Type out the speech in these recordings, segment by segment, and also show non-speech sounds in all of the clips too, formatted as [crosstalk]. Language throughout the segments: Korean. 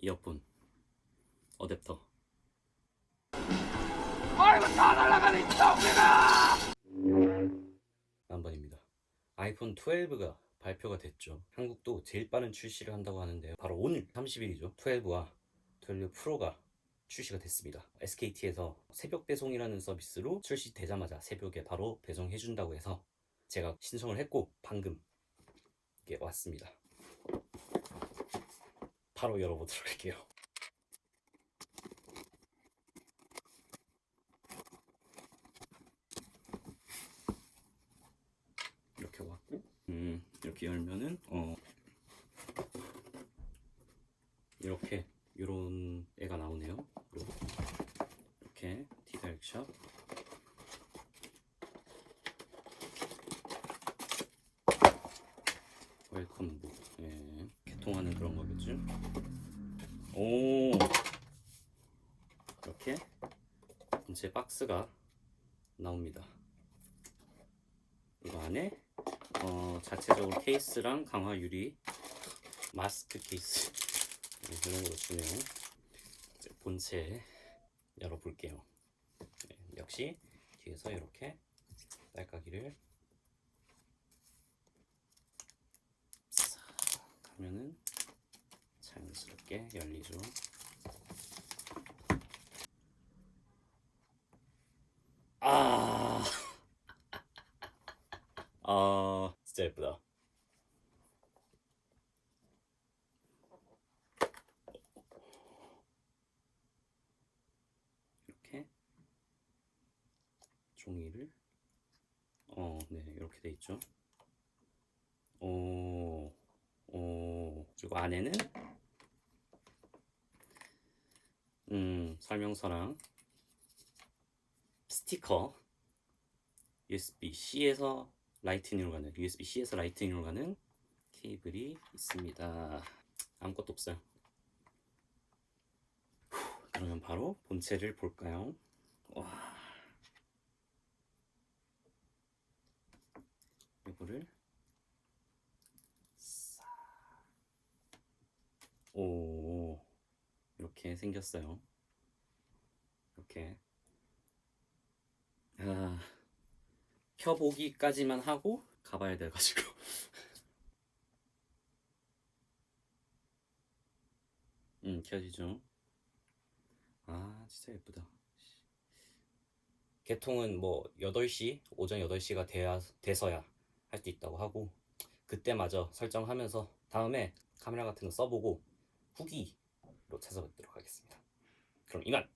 이어폰 어댑터 아이고 다 날아가네 똥이가 남번입니다. 아이폰 12가 발표가 됐죠. 한국도 제일 빠른 출시를 한다고 하는데요. 바로 오늘 30일이죠. 12와 12 프로가 출시가 됐습니다. SKT에서 새벽 배송이라는 서비스로 출시되자마자 새벽에 바로 배송해준다고 해서 제가 신청을 했고 방금 이게 왔습니다. 바로 열어보도록 할게요. 이렇게 왔고 음 이렇게 열면은 어 이렇게 요런 애가 나오네요. 이렇게 디다렉션 웰컴북 예 개통하는 그런 거겠죠 오 이렇게 제 박스가 나옵니다 이거 안에 어, 자체적으로 케이스랑 강화 유리 마스크 케이스 네, 이런 걸로 주네요. 본체 열어볼게요. 네, 역시 뒤에서 이렇게 딸깍이를 하면은 자연스럽게 열리죠. 아. [laughs] 아 진짜 예쁘다 이렇게 종이를 어네 이렇게 돼 있죠 오, 오 그리고 안에는 음 설명서랑 스티커 USB-C에서 라이트닝으로 가는 USB-C에서 라이트닝으로 가는 케이블이 있습니다. 아무것도 없어요. 후, 그러면 바로 본체를 볼까요? 와. 이거를 오 이렇게 생겼어요. 이렇게 아. 켜보기까지만 하고 가봐야 돼가지고 음 [laughs] 켜지죠 아 진짜 예쁘다 개통은 뭐 8시 오전 8시가 돼야, 돼서야 할 수 있다고 하고 그때마저 설정하면서 다음에 카메라 같은 거 써보고 후기로 찾아뵙도록 하겠습니다. 그럼 이만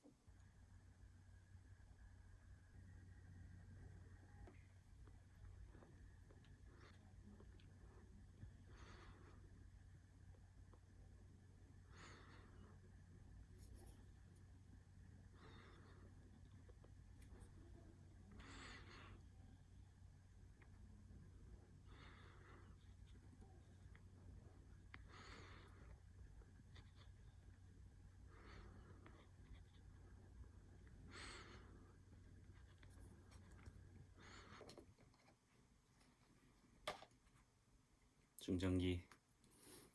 중전기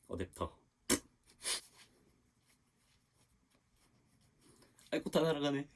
어댑터. [laughs] 아이고 다 날아가네